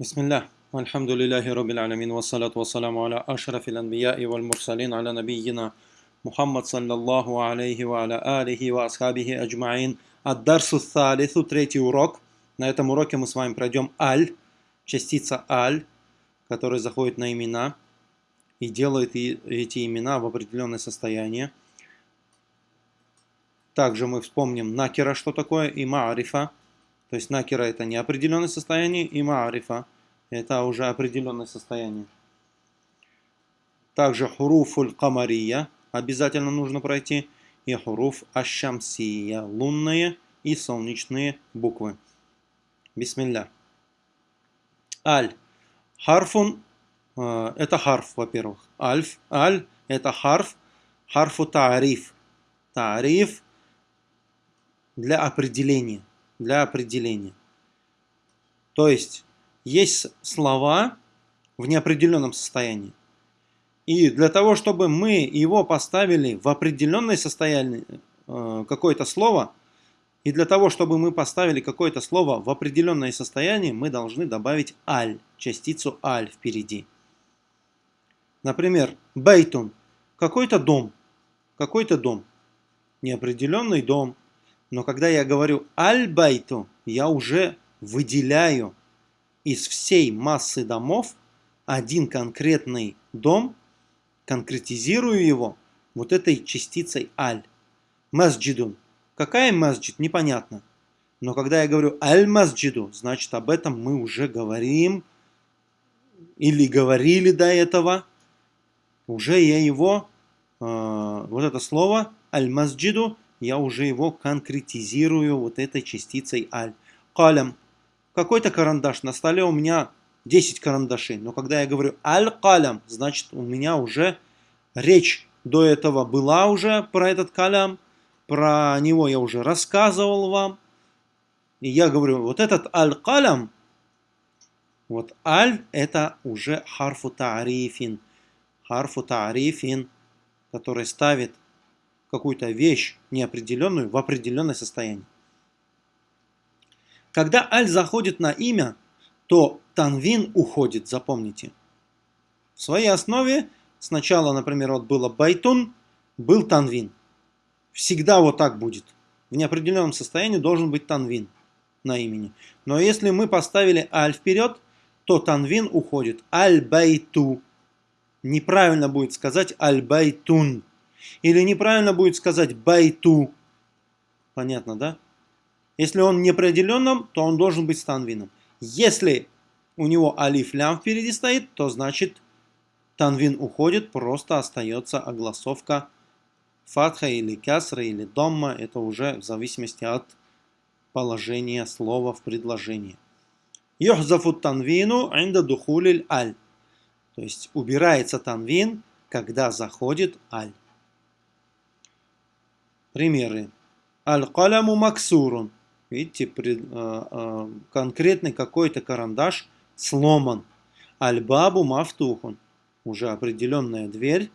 Бисмиллах. Альхамдулиллахи Раббил Аламин. Вассалату вассаламу аля ашрафил анбия и валь мурсалин аля набийина Мухаммад саллаллаху алейхи ва аля алихи ва асхабихи аджмаин. Аддарсу салису, третий урок. На этом уроке мы с вами пройдем аль, частица аль, которая заходит на имена и делает эти имена в определенное состояние. Также мы вспомним накера, что такое, и маарифа то есть накера это неопределенное состояние, и маарифа это уже определенное состояние. Также хуруфуль камария обязательно нужно пройти. И хуруф ашамсия, лунные и солнечные буквы. Бисмилля. Аль. Харфун, э, это харф, во-первых. Альф, аль, это харф. Харфу таариф. Таариф для определения для определения. То есть, есть слова в неопределенном состоянии. И для того, чтобы мы его поставили в определенное состояние, э, какое-то слово, и для того, чтобы мы поставили какое-то слово в определенное состояние, мы должны добавить аль, частицу аль впереди. Например, бейтун, какой-то дом, какой-то дом, неопределенный дом, но когда я говорю аль-байту, я уже выделяю из всей массы домов один конкретный дом, конкретизирую его вот этой частицей аль. Масджидун. Какая масджид? Непонятно. Но когда я говорю аль-масджиду, значит об этом мы уже говорим или говорили до этого. Уже я его, э, вот это слово аль-масджиду я уже его конкретизирую вот этой частицей аль. Калям. Какой-то карандаш. На столе у меня 10 карандашей. Но когда я говорю аль-калям, значит у меня уже речь до этого была уже про этот калям. Про него я уже рассказывал вам. И я говорю, вот этот аль-калям, вот аль это уже харфу таарифин. Харфу таарифин, который ставит какую-то вещь неопределенную в определенное состояние. Когда аль заходит на имя, то танвин уходит, запомните. В своей основе сначала, например, вот было байтун, был танвин. Всегда вот так будет. В неопределенном состоянии должен быть танвин на имени. Но если мы поставили ال вперед, то танвин уходит. البيتُ. Неправильно будет сказать البيتٌ. Или неправильно будет сказать بيتُ. Понятно, да? Если он неопределенным, то он должен быть с танвином. Если у него ألف لام впереди стоит, то значит танвин уходит, просто остается огласовка фатха или касра или домма. Это уже в зависимости от положения слова в предложении. Йохзафу танвину инда духулиль аль. То есть убирается танвин, когда заходит аль. Примеры. Аль-каляму максурун. Видите, а, а, конкретный какой-то карандаш сломан. Аль-бабу мафтухун. Уже определенная дверь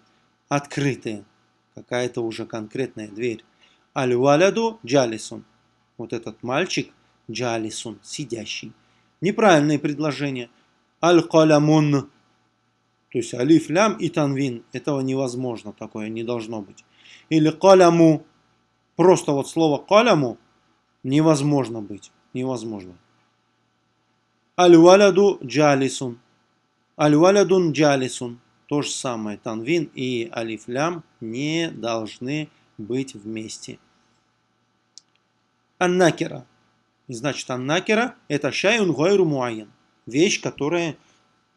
открытая. Какая-то уже конкретная дверь. Аль-валяду джалисун. Вот этот мальчик джалисун, сидящий. Неправильное предложение. Аль-калямун. То есть алиф, лям и танвин. Этого невозможно, такое не должно быть. Или каляму Просто вот слово каляму невозможно быть. Невозможно. Аль-валяду джалисун. Аль-валядун джалисун. То же самое. Танвин и алифлям не должны быть вместе. Аннакера. Значит, аннакера это шайун гайру муайен. Вещь, которая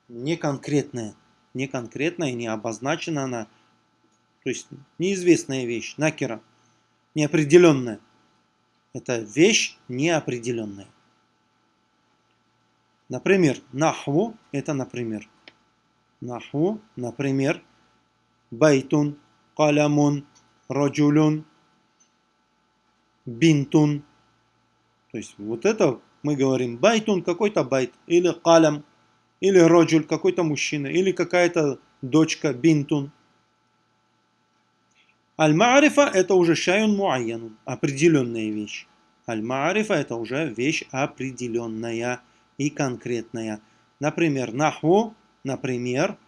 не конкретная. Не конкретная, не обозначена она. То есть неизвестная вещь. نكرة неопределенная. Это вещь неопределенная. Например, нахву – это например. نحو, например, بيتٌ, قلمٌ, رجلٌ, بنتٌ. То есть вот это мы говорим بيتٌ, какой-то بيت, или قلم, или رجل, какой-то мужчина, или какая-то дочка, بنتٌ. المعرفة это уже شيءٌ معيّنٌ, определенная вещь. المعرفة это уже вещь определенная и конкретная. Например, نحو, например,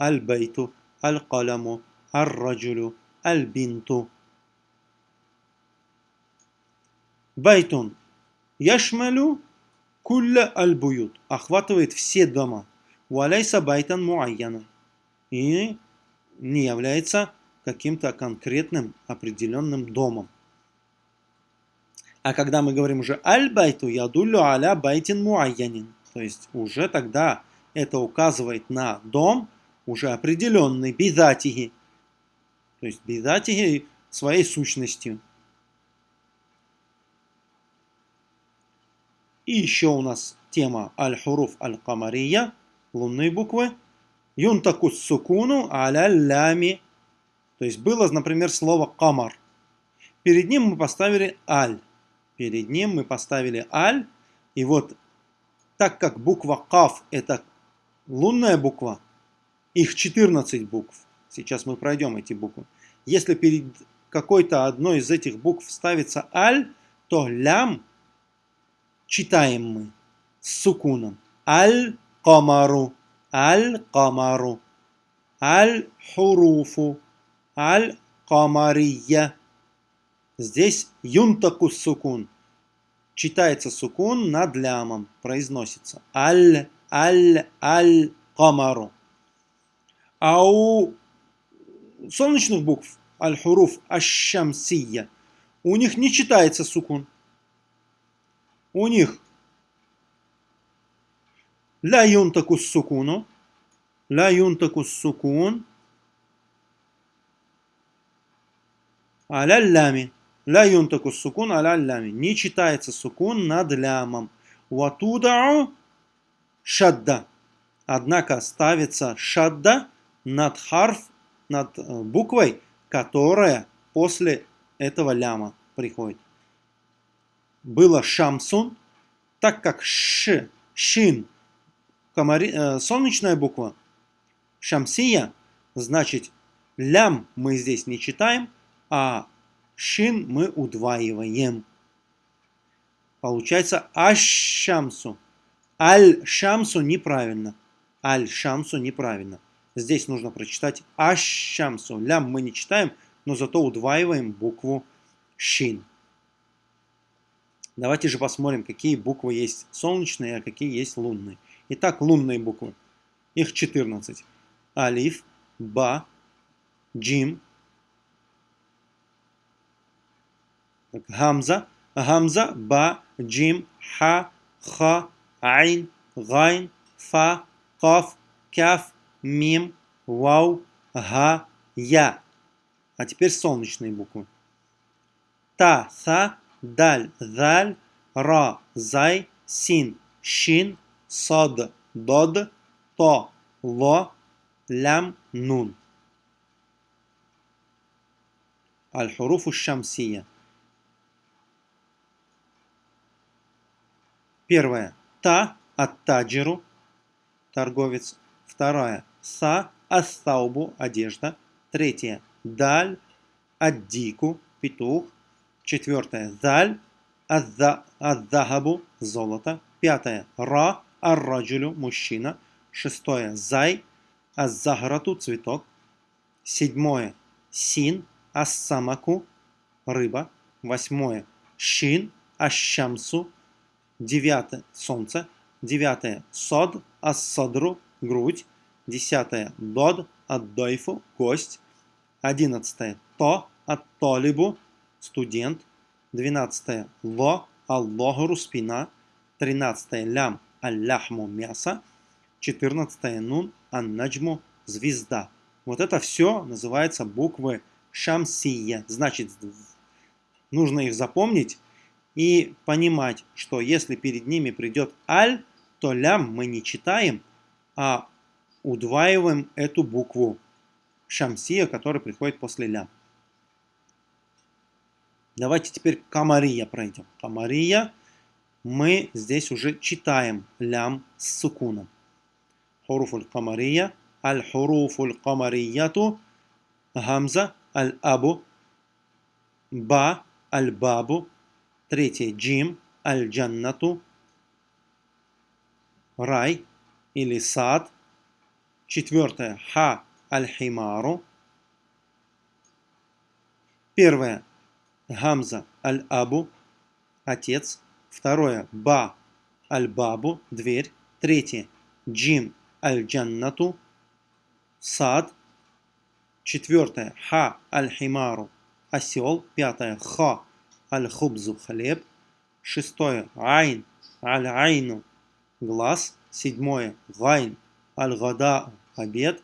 البيتُ, القلمُ, الرجلُ, البنتُ. بيتٌ يشملُ كلَّ البيوت. Охватывает все дома. وليس بيتًا معيّنًا. И не является каким-то конкретным определенным домом. А когда мы говорим уже аль-байту, ядулю аля байтин муайянин. То есть уже тогда это указывает на дом, уже определенный, бидатиги. То есть бидатиги своей сущностью. И еще у нас тема аль-хуруф аль-камария, лунные буквы. Юнтакус сукуну аля лями. То есть было, например, слово камар. Перед ним мы поставили аль. Перед ним мы поставили аль. И вот так как буква каф это лунная буква, их 14 букв. Сейчас мы пройдем эти буквы. Если перед какой-то одной из этих букв ставится аль, то лям читаем мы с сукуном. Аль-камару, аль-камару, аль-хуруфу, Аль-Камария. Здесь юнтаку сукун. Читается сукун над лямом, произносится. Аль, аль, аль, камару. А у солнечных букв, аль-хуруф, аш-шамсия, у них не читается сукун. У них ля юнтаку сукуну, ля юнтаку сукун, аляллями. Ля юнтаку сукун аляллями. Не читается сукун над лямом. Ватудау шадда. Однако ставится шадда над харф, над э, буквой, которая после этого ляма приходит. Было шамсун, так как ш, шин, комари, э, солнечная буква, шамсия, значит лям мы здесь не читаем – а шин мы удваиваем. Получается аш-шамсу. Аль-шамсу неправильно. Аль-шамсу неправильно. Здесь нужно прочитать аш-шамсу. Лям мы не читаем, но зато удваиваем букву шин. Давайте же посмотрим, какие буквы есть солнечные, а какие есть лунные. Итак, лунные буквы. Их 14. Алиф, Ба, Джим, Гамза, Гамза, Ба, Джим, Ха, Ха, Айн, Гайн, Фа, Каф, Кяф, Мим, Вау, Га, Я. А теперь солнечные буквы. Та, Са, даль, заль, ра, зай, син, шин, сад, дод, то, ло, лям, нун. الحروف الشمسية Первая та аттаджиру торговец. Вторая са астаубу одежда. Третья даль аддику петух. Четвертое. Заль. Аззахабу. Золото. Пятое. Ра. Арраджулю. Мужчина. Шестое. Зай. Аззахарату. Цветок. Седьмое. Син. Ассамаку. Рыба. Восьмое. Шин. Ашшамсу. Девятое. Солнце. Девятое. Сод. Ассадру. Грудь. Десятое. Дод. Аддойфу. Кость. Одиннадцатое. То. Аттолибу студент. 12 ло, аллохру, спина. 13 лям, алляхму, мясо. 14 нун, аннаджму, звезда. Вот это все называется буквы шамсия. Значит, нужно их запомнить и понимать, что если перед ними придет аль, то лям мы не читаем, а удваиваем эту букву шамсия, которая приходит после лям. Давайте теперь Камария пройдем. Камария. Мы здесь уже читаем лям с сукуном. Хуруфуль Камария. Аль-хуруфуль Камарияту. Гамза. Аль-абу. Ба. Аль-бабу. Третье. Джим. Аль-джаннату. Рай. или сад. Четвертое ха аль-химару. Первое гамза аль-абу, отец. Второе ба аль-бабу, дверь. Третье джим аль-джаннату, сад. Четвертое ха аль-химару, осел. Пятое ха аль-хубзу, хлеб. Шестое айн аль-айну, глаз. Седьмое гайн аль-гадау, обед.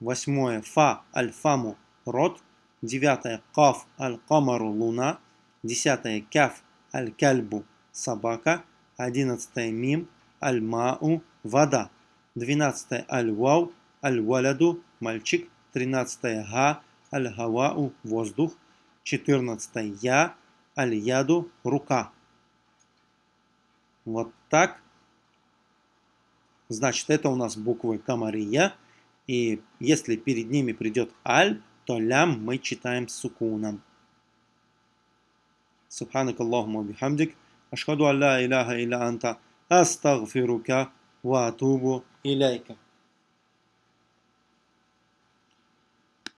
Восьмое фа аль-фаму, рот. Девятое каф аль-камару, луна. Десятое каф аль-кальбу, собака. Одиннадцатое мим аль-мау, вода. Двенадцатое аль-вау, аль-валяду, мальчик. Тринадцатое га, аль-гавау, воздух. Четырнадцатое я, аль-яду, рука. Вот так. Значит, это у нас буквы Камария. И если перед ними придет аль, то лям мы читаем с сукуном. سبحانك اللهم وبحمدك أشهد أن لا إله إلا أنت أستغفرك وأتوب إليك